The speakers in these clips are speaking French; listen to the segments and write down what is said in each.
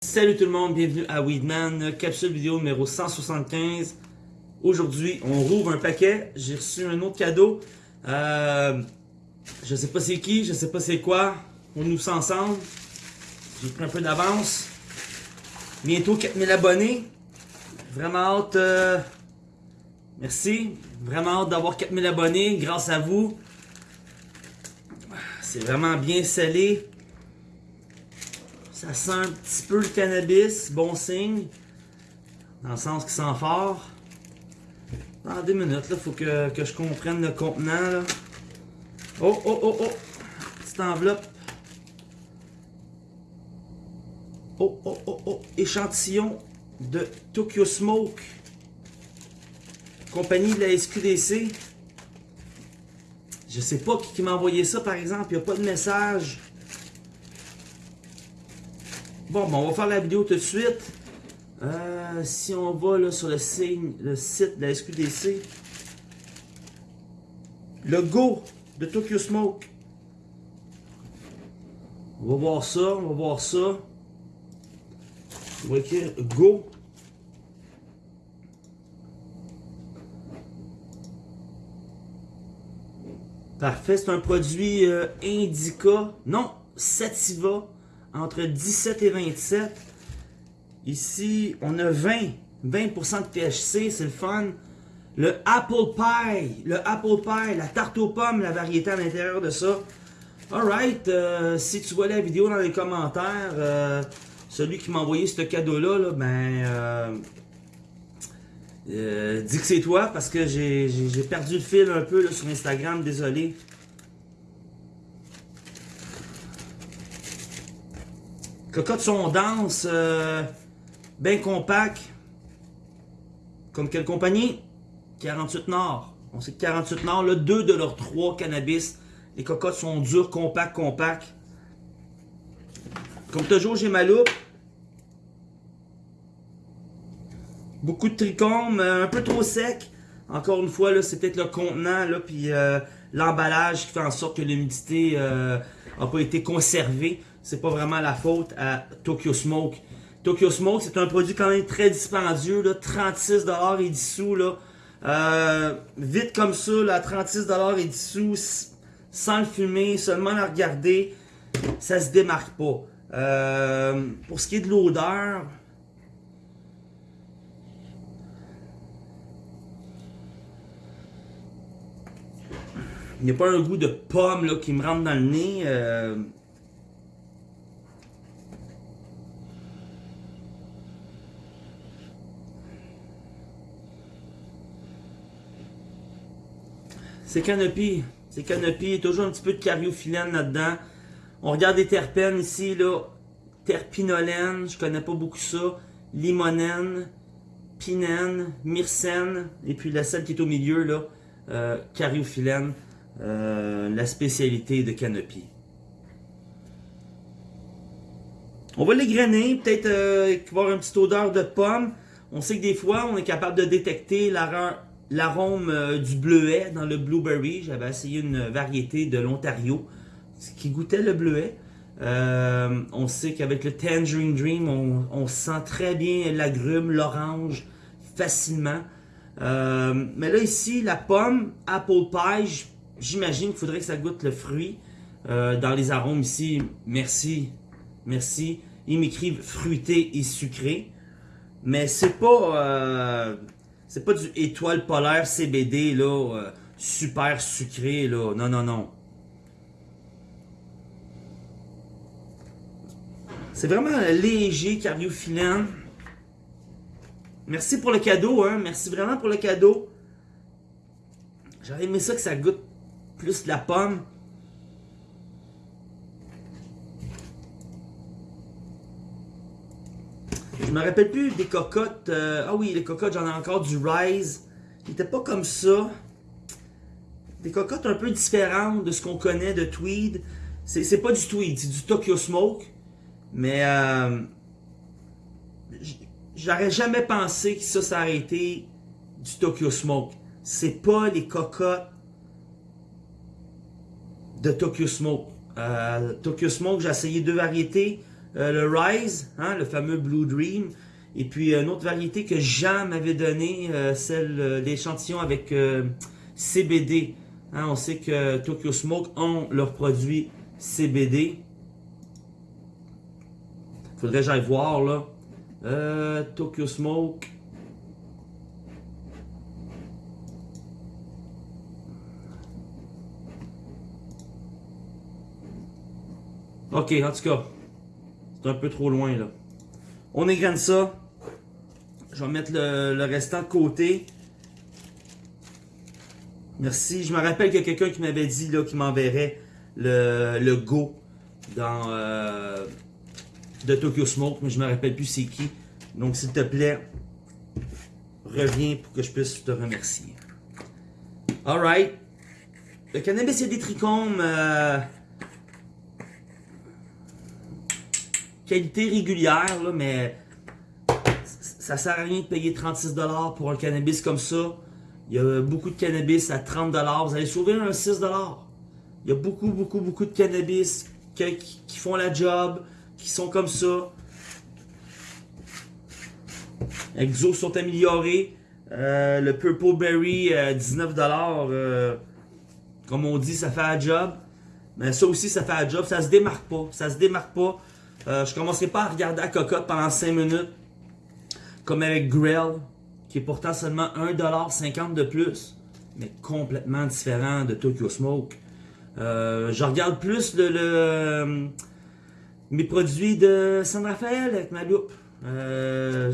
Salut tout le monde, bienvenue à Weedman, capsule vidéo numéro 175. Aujourd'hui, on rouvre un paquet. J'ai reçu un autre cadeau. Euh, je sais pas c'est qui, je sais pas c'est quoi. On nous sent ensemble. J'ai pris un peu d'avance. Bientôt 4000 abonnés. Vraiment hâte. Euh, merci. Vraiment hâte d'avoir 4000 abonnés grâce à vous. C'est vraiment bien scellé. Ça sent un petit peu le cannabis, bon signe. Dans le sens qu'il sent fort. Dans deux minutes, il faut que, que, je comprenne le contenant. Là. Oh, oh, oh, oh! Petite enveloppe. Oh, oh, oh, oh! Échantillon de Tokyo Smoke. Compagnie de la SQDC. Je sais pas qui, m'a envoyé ça, par exemple. Il n'y a pas de message. Bon, bon, on va faire la vidéo tout de suite. Euh, si on va là, sur le, le site de la SQDC, le Go de Tokyo Smoke. On va voir ça, on va voir ça. On va écrire Go. Parfait, c'est un produit euh, Indica, non, Sativa, entre 17 et 27. Ici, on a 20, 20% de THC, c'est le fun. Le Apple Pie, le Apple Pie, la tarte aux pommes, la variété à l'intérieur de ça. Alright, euh, si tu vois la vidéo dans les commentaires, euh, celui qui m'a envoyé ce cadeau-là, ben, euh, dis que c'est toi parce que j'ai perdu le fil un peu sur Instagram, désolé. Cocotte son dense, euh, bien compact. Comme quelle compagnie? 48 Nord. On sait que 48 Nord, là, deux de leurs trois cannabis. Les cocottes sont dures, compacts, compacts. Comme toujours, j'ai ma loupe. Beaucoup de trichomes, un peu trop sec. Encore une fois, c'est peut-être le contenant, là, puis euh, l'emballage qui fait en sorte que l'humidité n'a euh, pas été conservée. C'est pas vraiment la faute à Tokyo Smoke. Tokyo Smoke, c'est un produit quand même très dispendieux, là, 36$ et 10 sous. Là. Euh, vite comme ça, là, 36$ et 10 sous, sans le fumer, seulement le regarder, ça se démarque pas. pour ce qui est de l'odeur, Il n'y a pas un goût de pomme là, qui me rentre dans le nez. Euh. C'est canopy. C'est canopy. Toujours un petit peu de cariophyllène là-dedans. On regarde les terpènes ici. là. Terpinolène, je connais pas beaucoup ça. Limonène, pinène, myrcène. Et puis la celle qui est au milieu, là, euh, cariophyllène. Euh, la spécialité de Canopy. On va l'égrener, peut-être euh, une petite odeur de pomme. On sait que des fois, on est capable de détecter l'arôme euh, du bleuet dans le blueberry. J'avais essayé une variété de l'Ontario qui goûtait le bleuet. on sait qu'avec le Tangerine Dream, on, sent très bien l'agrume, l'orange, facilement. mais là, ici, la pomme, apple pie, J'imagine qu'il faudrait que ça goûte le fruit. Euh, dans les arômes ici, merci, merci. Ils m'écrivent fruité et sucré. Mais c'est pas euh, c'est pas du étoile polaire CBD là, euh, super sucré là. Non, non, non. C'est vraiment léger, cardiophilant. Merci pour le cadeau, hein. Merci vraiment pour le cadeau. J'aurais aimé ça que ça goûte plus la pomme. Je me rappelle plus des cocottes. Euh, ah oui, les cocottes, j'en ai encore du Rise. Il n'était pas comme ça. Des cocottes un peu différentes de ce qu'on connaît de Tweed. C'est pas du Tweed, c'est du Tokyo Smoke. Mais euh, j'aurais jamais pensé que ça, ça aurait été du Tokyo Smoke. C'est pas les cocottes de Tokyo Smoke. Euh, Tokyo Smoke, j'ai essayé deux variétés. Euh, le Rise, hein, le fameux Blue Dream. Et puis une autre variété que Jean m'avait donné, euh, celle l'échantillon avec CBD. Hein, on sait que Tokyo Smoke ont leurs produits CBD. Faudrait que j'aille voir là. Tokyo Smoke. Ok, en tout cas, c'est un peu trop loin là. On égrène ça. Je vais mettre le, restant de côté. Merci. Je me rappelle qu'il y a quelqu'un qui m'avait dit là, qu'il m'enverrait le, Go dans euh, de Tokyo Smoke, mais je me rappelle plus c'est qui. Donc s'il te plaît, reviens pour que je puisse te remercier. Alright. Le cannabis, a des trichomes. Euh, qualité régulière, mais ça sert à rien de payer 36$ pour un cannabis comme ça. Il y a beaucoup de cannabis à 30$. Vous allez sauver un 6$. Il y a beaucoup, beaucoup, beaucoup de cannabis qui, font la job, qui sont comme ça. Exos sont améliorés. Euh, le Purple Berry, 19$. Euh, comme on dit, ça fait la job. Mais ça aussi, ça fait la job. Ça se démarque pas. Ça se démarque pas. Euh, je commencerai pas à regarder la cocotte pendant 5 minutes. Comme avec Grell, qui est pourtant seulement 1,50$ de plus. Mais complètement différent de Tokyo Smoke. Euh, je regarde plus le, euh, mes produits de San Rafael avec ma loupe. je,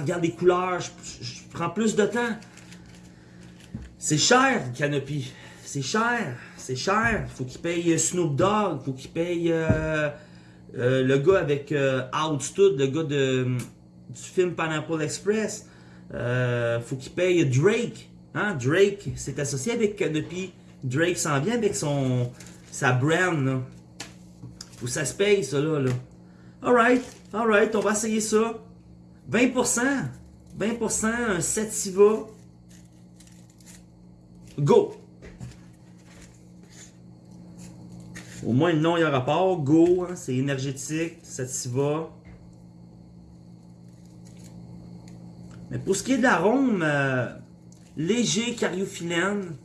regarde les couleurs, je, prends plus de temps. C'est cher, Canopy. C'est cher, c'est cher. Faut qu'il paye Snoop Dogg, faut qu'il paye le gars avec euh, le gars de, du film Pineapple Express, euh, faut qu'il paye Drake. Hein? Drake c'est associé avec Canopy. Drake s'en vient avec son sa brand. Là. Faut que ça se paye, ça là. là. Alright, alright, on va essayer ça. 20%. 20%, un Sativa. Go! Au moins le nom, il y a rapport. Go, hein, c'est énergétique, ça t'y va. Mais pour ce qui est de l'arôme, euh, léger cariophyllène.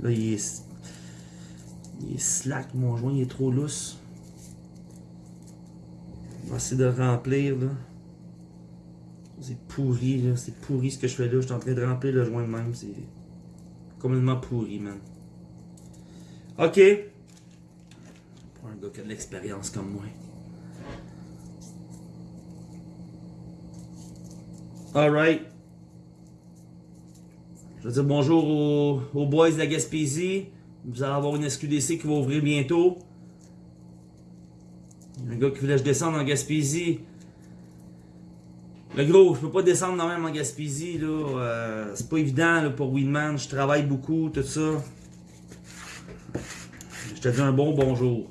Là, il est, il est slack, mon joint, il est trop lousse. On va essayer de remplir, là. C'est pourri, là. C'est pourri ce que je fais là. Je suis en train de remplir le joint de même. C'est complètement pourri, man. Ok. Pour un gars qui a de l'expérience comme moi. Alright. Je veux dire bonjour aux, aux, boys de la Gaspésie. Vous allez avoir une SQDC qui va ouvrir bientôt. Un gars qui voulait que je descende en Gaspésie. Le gros, je peux pas descendre dans même en Gaspésie, là. Euh, c'est pas évident là, pour Winman. Je travaille beaucoup, tout ça. Je te dis un bon bonjour.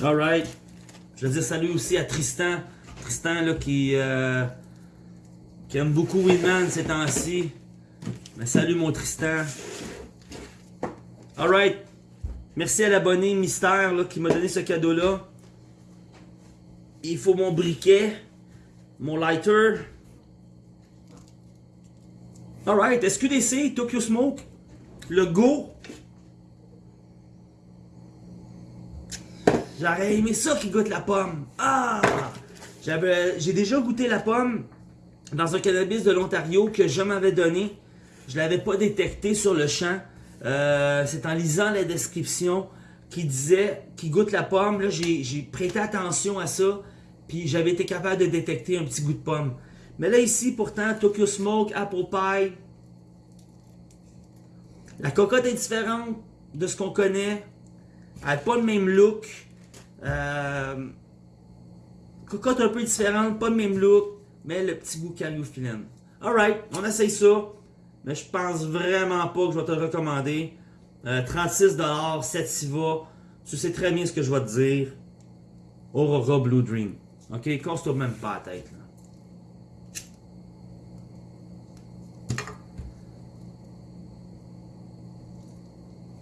Alright. Je veux dire salut aussi à Tristan. Tristan là qui, euh, qui aime beaucoup Winman ces temps-ci. Mais salut mon Tristan. Alright. Merci à l'abonné Mystère là, qui m'a donné ce cadeau-là il faut mon briquet, mon lighter. Alright, SQDC, Tokyo Smoke, le Go. J'aurais aimé ça qui goûte la pomme. Ah! J'ai déjà goûté la pomme dans un cannabis de l'Ontario que je m'avais donné. Je l'avais pas détecté sur le champ. Euh, c'est en lisant la description qui disait qui goûte la pomme. J'ai prêté attention à ça. J'avais été capable de détecter un petit goût de pomme. Mais là ici, pourtant, Tokyo Smoke, Apple Pie. La cocotte est différente de ce qu'on connaît. Elle n'a pas le même look. Euh, cocotte un peu différente, pas le même look. Mais le petit goût cariophyllène. Alright, on essaye ça. Mais je pense vraiment pas que je vais te le recommander. Euh, 36$, Sativa. Tu sais très bien ce que je vais te dire. Aurora Blue Dream. Ok, casse-toi même pas la tête.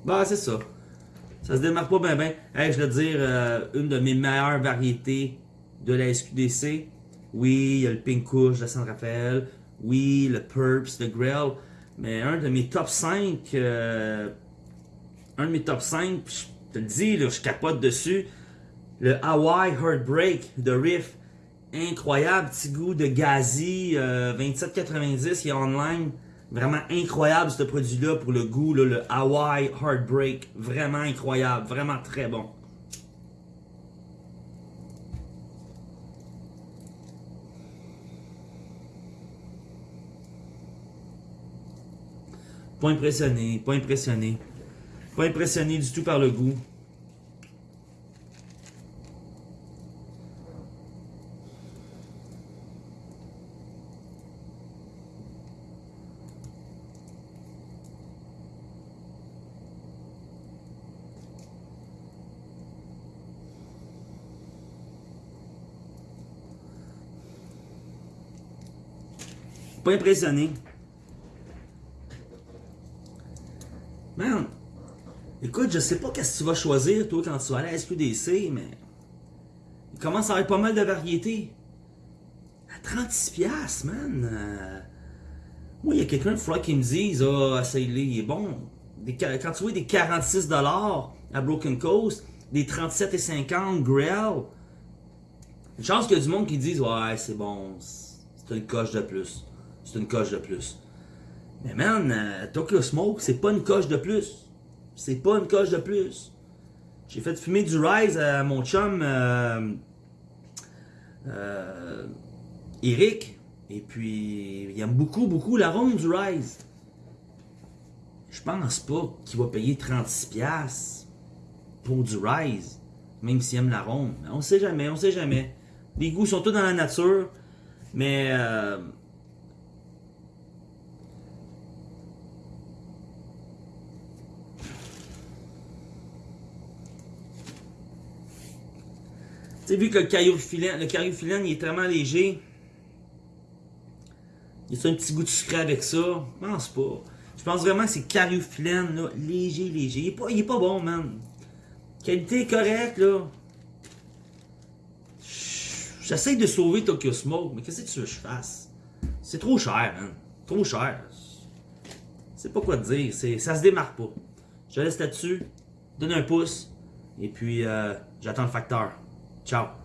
Bah, c'est ça. Ça se démarque pas bien, bien. Je vais te dire, euh, une de mes meilleures variétés de la SQDC. Oui, il y a le Pink Kush de San Rafael. Oui, le Purps, le Grell. Mais un de mes top 5, euh, un de mes top 5, je te le dis, là, je capote dessus. Le Hawaii Heartbreak de Riff. Incroyable, petit goût de gazi, euh, 27,90, il est online. Vraiment incroyable ce produit-là pour le goût, le Hawaii Heartbreak. Vraiment incroyable, vraiment très bon. Pas impressionné, pas impressionné. Pas impressionné du tout par le goût. Pas impressionné. Man, écoute, je sais pas qu'est-ce que tu vas choisir, toi, quand tu vas aller à SQDC, mais il commence à avoir pas mal de variétés. À 36$, man. Euh, Moi, il y a quelqu'un, il qui me dise, ah, essaye-le, il est bon. Quand tu vois des 46$ à Broken Coast, des 37,50$ Grell, une chance qu'il y a du monde qui dise, ouais, c'est bon, c'est une coche de plus. C'est une coche de plus. Mais man, euh, Tokyo Smoke, c'est pas une coche de plus. C'est pas une coche de plus. J'ai fait fumer du Rise à mon chum euh, euh, Eric. Et puis, il aime beaucoup, beaucoup l'arôme du Rise. Je pense pas qu'il va payer 36$ pour du Rise, même s'il aime l'arôme. On sait jamais, on sait jamais. Les goûts sont tous dans la nature, mais... Sais, vu que le cariophyllène, le cariophyllène, il est tellement léger, il y a un petit goût de sucré avec ça? Je pense pas. Je pense vraiment que c'est cariophyllène, là, léger, léger. Il est pas, bon, man. Qualité correcte, là. J'essaie de sauver Tokyo Smoke, mais qu'est-ce que tu veux que je fasse? C'est trop cher, man. Trop cher. C'est pas quoi te dire. Ça se démarque pas. Je laisse là-dessus. Donne un pouce. Et puis, euh, j'attends le facteur. Chao.